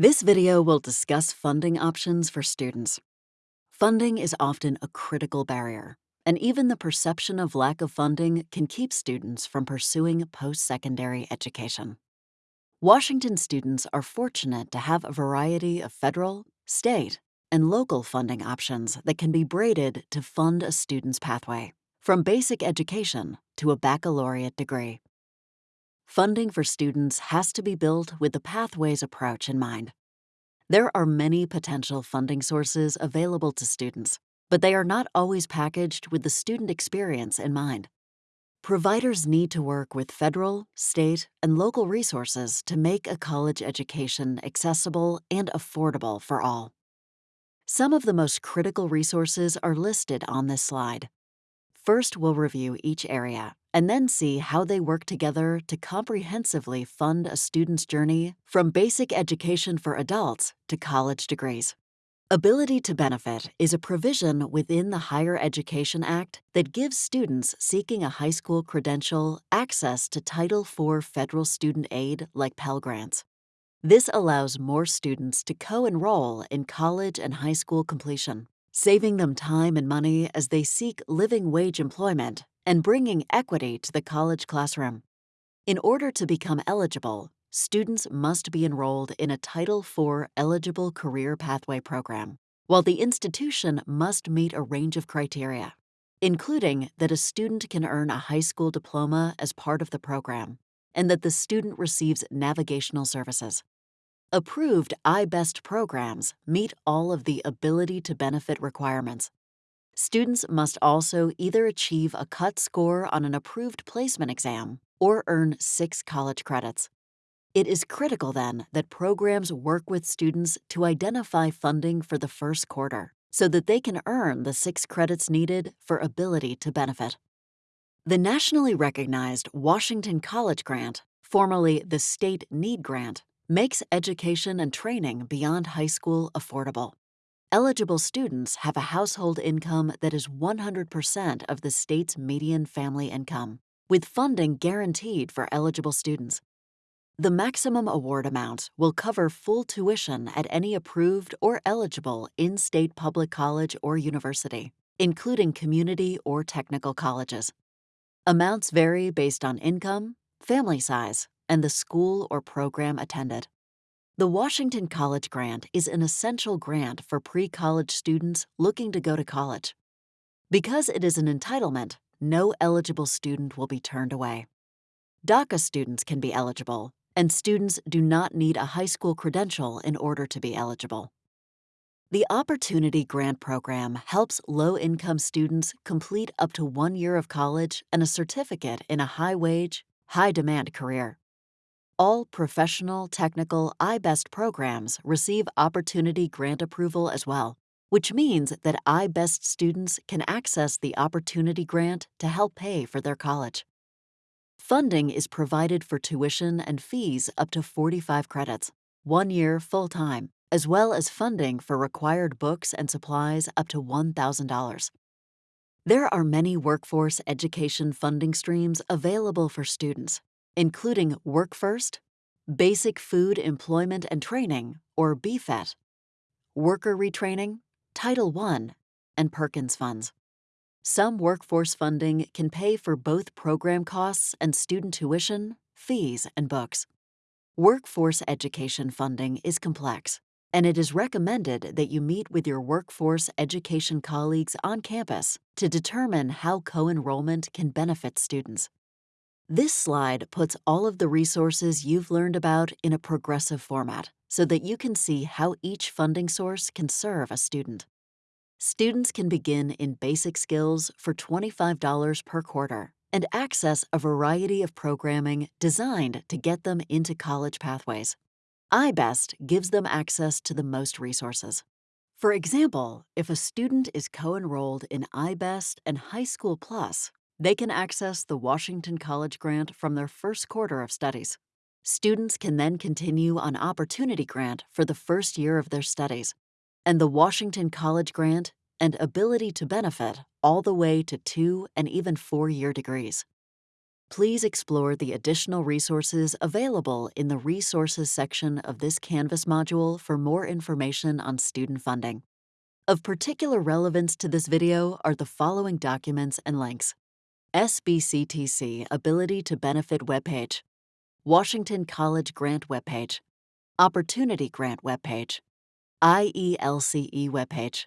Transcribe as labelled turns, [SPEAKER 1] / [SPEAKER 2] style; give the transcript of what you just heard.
[SPEAKER 1] This video will discuss funding options for students. Funding is often a critical barrier, and even the perception of lack of funding can keep students from pursuing post-secondary education. Washington students are fortunate to have a variety of federal, state, and local funding options that can be braided to fund a student's pathway, from basic education to a baccalaureate degree. Funding for students has to be built with the Pathways approach in mind. There are many potential funding sources available to students, but they are not always packaged with the student experience in mind. Providers need to work with federal, state, and local resources to make a college education accessible and affordable for all. Some of the most critical resources are listed on this slide. First, we'll review each area and then see how they work together to comprehensively fund a student's journey from basic education for adults to college degrees. Ability to Benefit is a provision within the Higher Education Act that gives students seeking a high school credential access to Title IV federal student aid like Pell Grants. This allows more students to co-enroll in college and high school completion, saving them time and money as they seek living wage employment and bringing equity to the college classroom. In order to become eligible, students must be enrolled in a Title IV eligible career pathway program, while the institution must meet a range of criteria, including that a student can earn a high school diploma as part of the program, and that the student receives navigational services. Approved iBest programs meet all of the ability to benefit requirements, Students must also either achieve a cut score on an approved placement exam or earn six college credits. It is critical then that programs work with students to identify funding for the first quarter so that they can earn the six credits needed for ability to benefit. The nationally recognized Washington College Grant, formerly the State Need Grant, makes education and training beyond high school affordable. Eligible students have a household income that is 100% of the state's median family income, with funding guaranteed for eligible students. The maximum award amount will cover full tuition at any approved or eligible in-state public college or university, including community or technical colleges. Amounts vary based on income, family size, and the school or program attended. The Washington College Grant is an essential grant for pre-college students looking to go to college. Because it is an entitlement, no eligible student will be turned away. DACA students can be eligible, and students do not need a high school credential in order to be eligible. The Opportunity Grant Program helps low-income students complete up to one year of college and a certificate in a high-wage, high-demand career. All professional, technical, iBest programs receive Opportunity Grant approval as well, which means that iBest students can access the Opportunity Grant to help pay for their college. Funding is provided for tuition and fees up to 45 credits, one year full-time, as well as funding for required books and supplies up to $1,000. There are many workforce education funding streams available for students, including Work First, Basic Food Employment and Training, or BFET, Worker Retraining, Title I, and Perkins Funds. Some workforce funding can pay for both program costs and student tuition, fees, and books. Workforce education funding is complex, and it is recommended that you meet with your workforce education colleagues on campus to determine how co-enrollment can benefit students. This slide puts all of the resources you've learned about in a progressive format so that you can see how each funding source can serve a student. Students can begin in basic skills for $25 per quarter and access a variety of programming designed to get them into college pathways. iBest gives them access to the most resources. For example, if a student is co-enrolled in iBest and High School Plus, they can access the Washington College Grant from their first quarter of studies. Students can then continue on Opportunity Grant for the first year of their studies, and the Washington College Grant and Ability to Benefit all the way to two and even four-year degrees. Please explore the additional resources available in the Resources section of this Canvas module for more information on student funding. Of particular relevance to this video are the following documents and links. SBCTC Ability to Benefit webpage, Washington College Grant webpage, Opportunity Grant webpage, IELCE webpage.